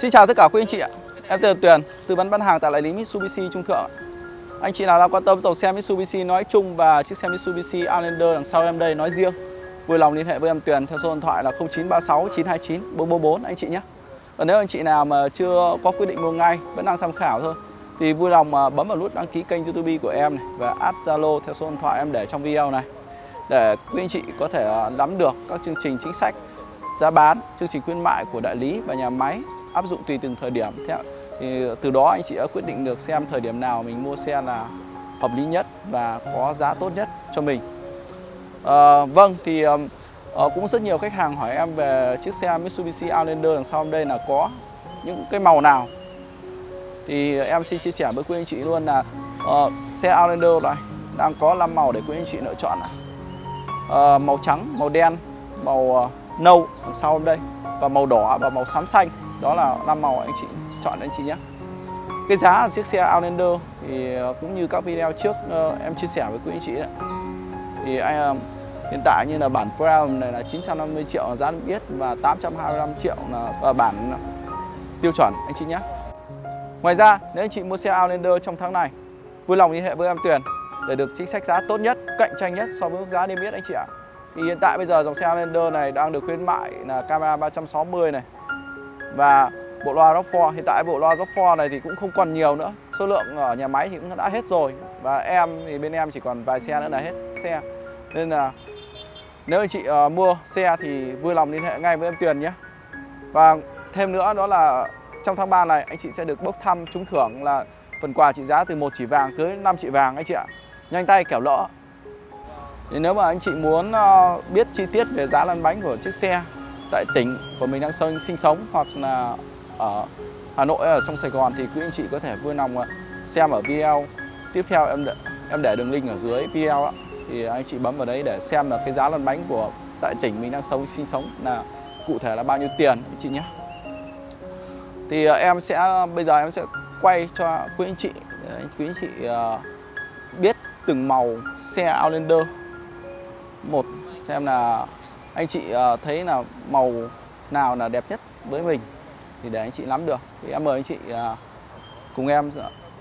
Xin chào tất cả quý anh chị ạ. Em tên là Tuyền, tư vấn bán hàng tại đại lý Mitsubishi Trung Thượng. Anh chị nào đang quan tâm dòng xe Mitsubishi nói chung và chiếc xe Mitsubishi Outlander đằng sau em đây nói riêng, vui lòng liên hệ với em Tuyền theo số điện thoại là 0936 929 444 anh chị nhé. Và nếu anh chị nào mà chưa có quyết định mua ngay, vẫn đang tham khảo thôi thì vui lòng à, bấm vào nút đăng ký kênh YouTube của em này và add Zalo theo số điện thoại em để trong video này để quý anh chị có thể à, nắm được các chương trình chính sách giá bán, chương trình khuyến mại của đại lý và nhà máy áp dụng tùy từng thời điểm. Theo thì từ đó anh chị đã quyết định được xem thời điểm nào mình mua xe là hợp lý nhất và có giá tốt nhất cho mình. À, vâng thì uh, cũng rất nhiều khách hàng hỏi em về chiếc xe Mitsubishi Outlander đằng sau đây là có những cái màu nào thì em xin chia sẻ với quý anh chị luôn là uh, xe Outlander này đang có 5 màu để quý anh chị lựa chọn này. Uh, màu trắng, màu đen, màu uh, nâu đằng sau đây và màu đỏ và màu xám xanh đó là năm màu anh chị chọn anh chị nhé. Cái giá chiếc xe Outlander thì ờ, cũng như các video trước ờ, em chia sẻ với quý anh chị ấy, thì anh hiện tại như là bản Crown này là 950 triệu là giá yết và 825 triệu là bản ờ, tiêu chuẩn anh chị nhé. Ngoài ra nếu anh chị mua xe Outlander trong tháng này vui lòng liên hệ với em Tuyền để được chính sách giá tốt nhất, cạnh tranh nhất so với mức giá niêm yết anh chị ạ. Thì hiện tại bây giờ dòng xe Outlander này đang được khuyến mại là camera 360 này và bộ loa rock 4 hiện tại bộ loa rock 4 này thì cũng không còn nhiều nữa. Số lượng ở nhà máy thì cũng đã hết rồi. Và em thì bên em chỉ còn vài xe nữa là hết xe. Nên là nếu anh chị uh, mua xe thì vui lòng liên hệ ngay với em Tuyền nhé. Và thêm nữa đó là trong tháng 3 này anh chị sẽ được bốc thăm trúng thưởng là phần quà trị giá từ một chỉ vàng tới 5 chỉ vàng anh chị ạ. Nhanh tay kẻo lỡ. Thì nếu mà anh chị muốn uh, biết chi tiết về giá lăn bánh của chiếc xe tại tỉnh của mình đang sinh sống hoặc là ở Hà Nội ở sông Sài Gòn thì quý anh chị có thể vui lòng à, xem ở video. Tiếp theo em để, em để đường link ở dưới video đó. thì anh chị bấm vào đấy để xem là cái giá lăn bánh của tại tỉnh mình đang sống sinh sống là cụ thể là bao nhiêu tiền anh chị nhé. Thì à, em sẽ bây giờ em sẽ quay cho quý anh chị quý anh chị à, biết từng màu xe Outlander. Một xem là anh chị ờ, thấy là màu nào là đẹp nhất với mình thì để anh chị nắm được. Thì em mời anh chị ờ, cùng em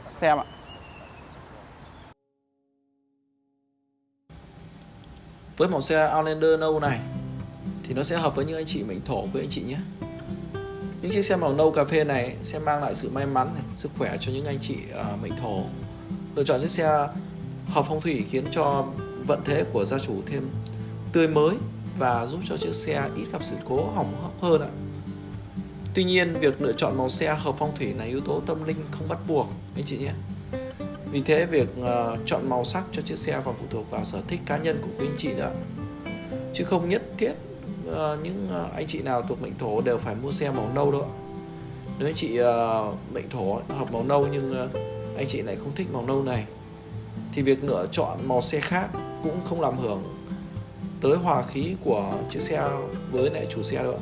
xem ạ. Với màu xe Outlander nâu này thì nó sẽ hợp với những anh chị mệnh thổ với anh chị nhé. Những chiếc xe màu nâu cà phê này sẽ mang lại sự may mắn này, sức khỏe cho những anh chị ờ, uh, mệnh thổ. Lựa chọn chiếc xe hợp phong thủy khiến cho vận thế của gia chủ thêm tươi mới và giúp cho chiếc xe ít gặp sự cố hỏng hóc hơn ạ. Tuy nhiên việc lựa chọn màu xe hợp phong thủy là yếu tố tâm linh không bắt buộc anh chị nhé. Vì thế việc uh, chọn màu sắc cho chiếc xe còn phụ thuộc vào sở thích cá nhân của quý anh chị nữa chứ không nhất thiết uh, những uh, anh chị nào thuộc mệnh thổ đều phải mua xe màu nâu đâu nếu anh chị uh, mệnh thổ hợp màu nâu nhưng uh, anh chị lại không thích màu nâu này thì việc lựa chọn màu xe khác cũng không làm hưởng tới hòa khí của chiếc xe với lại chủ xe đâu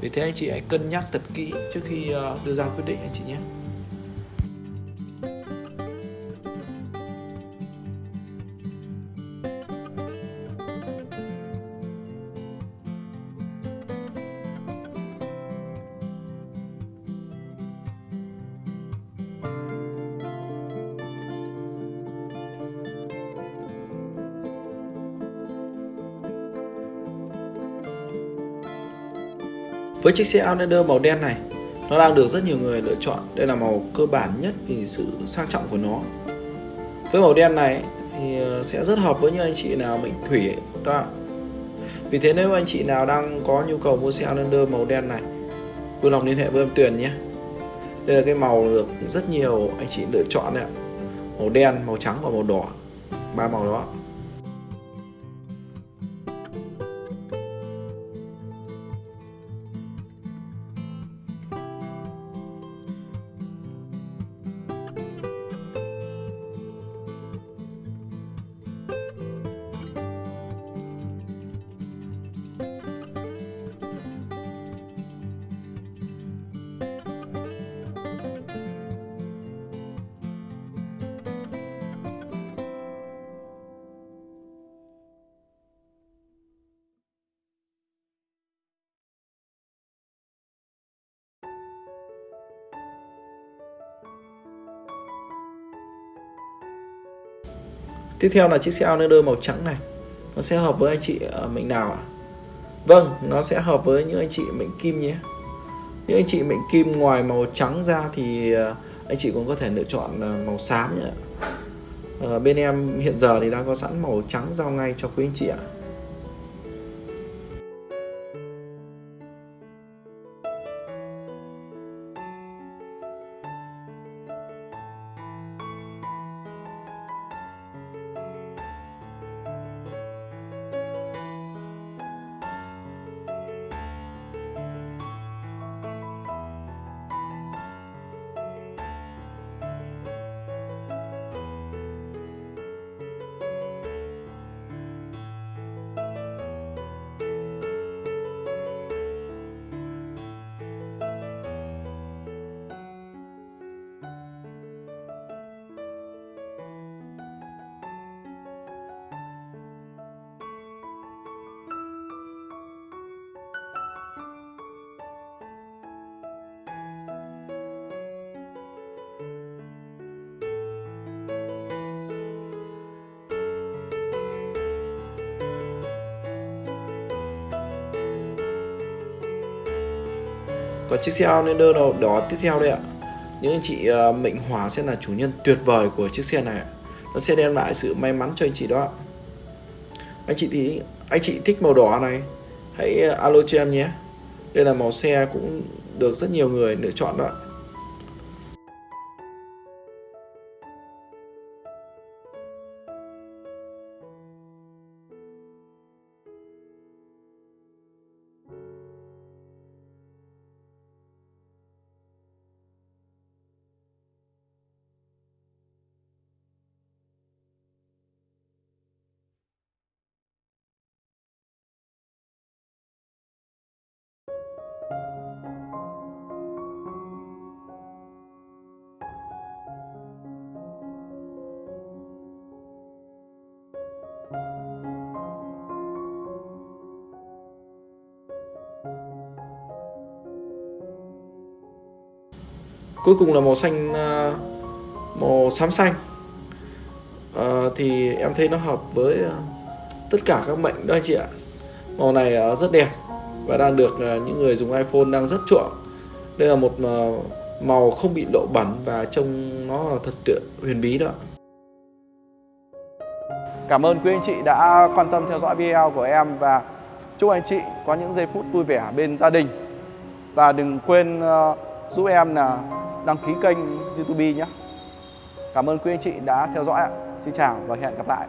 vì thế anh chị hãy cân nhắc thật kỹ trước khi ờ, đưa ra quyết định anh chị nhé. Với chiếc xe Outlander màu đen này, nó đang được rất nhiều người lựa chọn. Đây là màu cơ bản nhất vì sự sang trọng của nó. Với màu đen này thì ờ, sẽ rất hợp với những anh chị nào mệnh thủy đó. Vì thế nếu anh chị nào đang có nhu cầu mua xe Outlander màu đen này, vui lòng liên hệ với em Tuyền nhé. Đây là cái màu được rất nhiều anh chị lựa chọn đấy ạ. Màu đen, màu trắng và màu đỏ. Ba màu đó. Tiếp theo là chiếc xe Outlander màu trắng này. Nó sẽ hợp với anh chị ờ, ở mệnh nào ạ? Vâng, nó sẽ hợp với những anh chị mệnh kim nhé. Những anh chị mệnh kim ngoài màu trắng ra thì ờ, anh chị cũng có thể lựa chọn ờ, màu xám nhé. Bên em hiện giờ thì đang có sẵn màu trắng giao ngay cho quý anh chị ạ. Còn chiếc xe Outlander đầu đó tiếp theo đây ạ. Những anh chị ờ, uh, mệnh hỏa sẽ là chủ nhân tuyệt vời của chiếc xe này Nó sẽ đem lại sự may mắn cho anh chị đó Anh chị thì anh chị thích màu đỏ này Hãy ờ, alo cho em nhé. Đây là màu xe cũng được rất nhiều người lựa chọn đó Cuối cùng là màu xanh à, Màu xám xanh. À, Thì em thấy nó hợp với à, tất cả các mệnh đó anh chị ạ. Màu này à, rất đẹp Và đang được những người dùng iPhone đang rất chuộng. Đây là một màu không bị lộ bẩn Và trông nó thật sự huyền bí đó. Cảm ơn quý anh chị đã quan tâm theo dõi video của em và chúc anh chị có những giây phút vui vẻ bên gia đình. Và đừng quên ờ, giúp em là đăng ký kênh YouTube nhé. Cảm ơn quý anh chị đã theo dõi ạ. Xin chào và hẹn gặp lại.